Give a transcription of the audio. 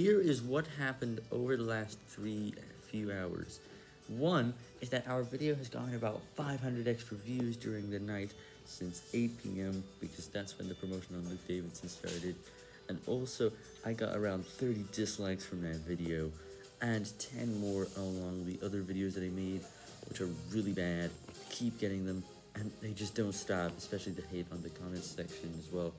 here is what happened over the last three few hours. One is that our video has gotten about 500 extra views during the night since 8 p.m. because that's when the promotion on Luke Davidson started. And also, I got around 30 dislikes from that video and 10 more along the other videos that I made, which are really bad. Keep getting them, and they just don't stop, especially the hate on the comments section as well.